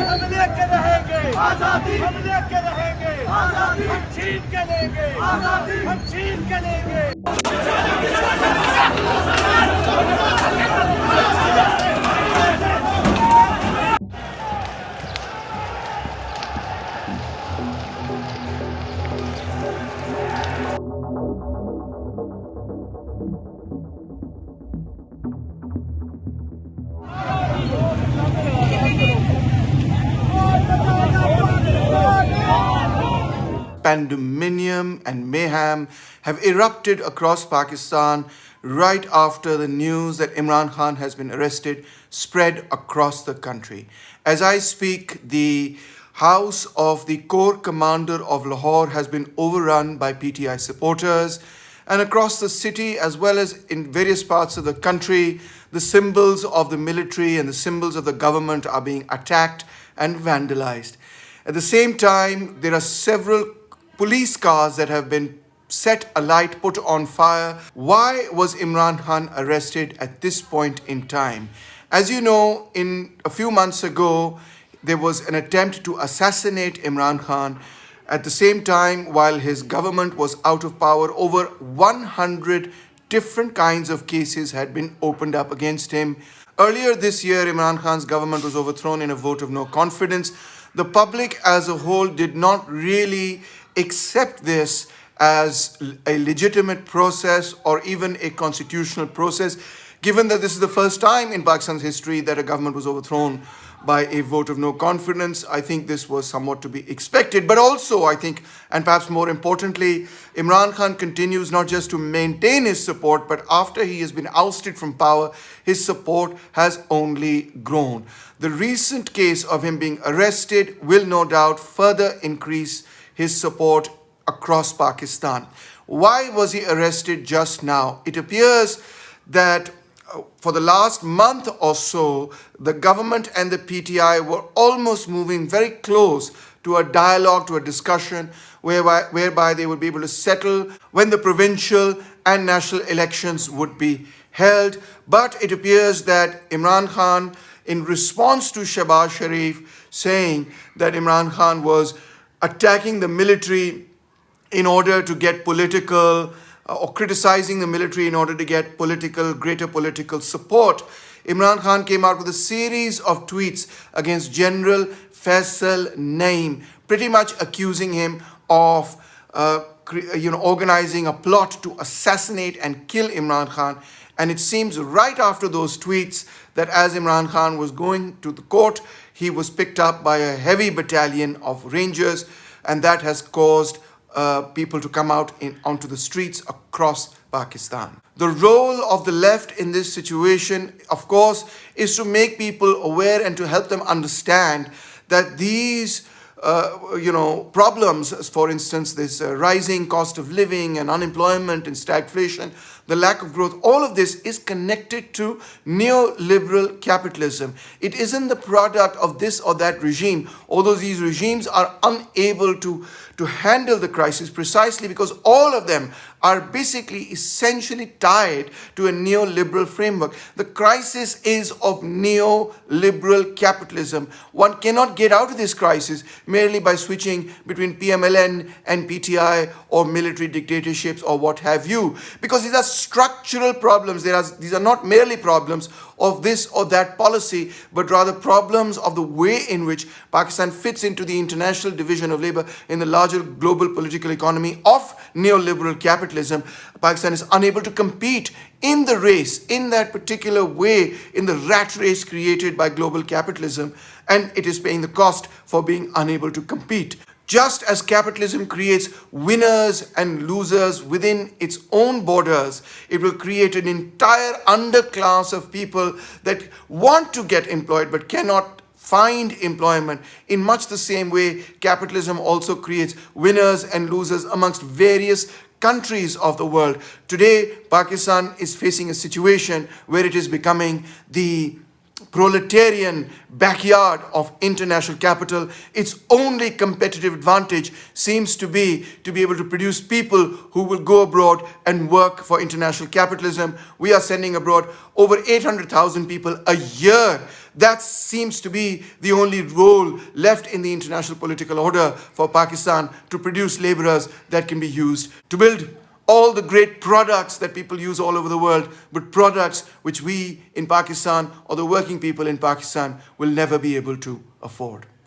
ہم لے کے رہیں گے۔ آزادی ہم لے کے رہیں گے۔ آزادی ہم چھین کے لیں گے۔ آزادی ہم چھین کے لیں گے۔ Pandemonium and mayhem have erupted across Pakistan right after the news that Imran Khan has been arrested spread across the country. As I speak, the house of the Corps Commander of Lahore has been overrun by PTI supporters and across the city as well as in various parts of the country, the symbols of the military and the symbols of the government are being attacked and vandalized. At the same time, there are several police cars that have been set alight, put on fire. Why was Imran Khan arrested at this point in time? As you know, in a few months ago, there was an attempt to assassinate Imran Khan. At the same time, while his government was out of power, over 100 different kinds of cases had been opened up against him. Earlier this year, Imran Khan's government was overthrown in a vote of no confidence. The public as a whole did not really accept this as a legitimate process or even a constitutional process, given that this is the first time in Pakistan's history that a government was overthrown by a vote of no confidence. I think this was somewhat to be expected, but also I think, and perhaps more importantly, Imran Khan continues not just to maintain his support, but after he has been ousted from power, his support has only grown. The recent case of him being arrested will no doubt further increase his support across Pakistan. Why was he arrested just now? It appears that for the last month or so, the government and the PTI were almost moving very close to a dialogue, to a discussion, whereby, whereby they would be able to settle when the provincial and national elections would be held. But it appears that Imran Khan, in response to Shehbaz Sharif saying that Imran Khan was attacking the military in order to get political or criticizing the military in order to get political, greater political support. Imran Khan came out with a series of tweets against General Faisal Naim, pretty much accusing him of uh, you know, organizing a plot to assassinate and kill Imran Khan. And it seems right after those tweets that as Imran Khan was going to the court, he was picked up by a heavy battalion of rangers and that has caused uh, people to come out in, onto the streets across Pakistan. The role of the left in this situation, of course, is to make people aware and to help them understand that these uh, you know, problems, for instance, this uh, rising cost of living and unemployment and stagflation, the lack of growth, all of this is connected to neoliberal capitalism. It isn't the product of this or that regime, although these regimes are unable to, to handle the crisis precisely because all of them are basically essentially tied to a neoliberal framework. The crisis is of neoliberal capitalism. One cannot get out of this crisis merely by switching between PMLN and PTI or military dictatorships or what have you because these are structural problems. Are, these are not merely problems of this or that policy, but rather problems of the way in which Pakistan fits into the international division of labor in the larger global political economy of neoliberal capitalism. Pakistan is unable to compete in the race, in that particular way, in the rat race created by global capitalism, and it is paying the cost for being unable to compete. Just as capitalism creates winners and losers within its own borders, it will create an entire underclass of people that want to get employed but cannot find employment. In much the same way, capitalism also creates winners and losers amongst various countries of the world. Today, Pakistan is facing a situation where it is becoming the proletarian backyard of international capital, its only competitive advantage seems to be to be able to produce people who will go abroad and work for international capitalism. We are sending abroad over 800,000 people a year. That seems to be the only role left in the international political order for Pakistan to produce laborers that can be used to build all the great products that people use all over the world, but products which we in Pakistan or the working people in Pakistan will never be able to afford.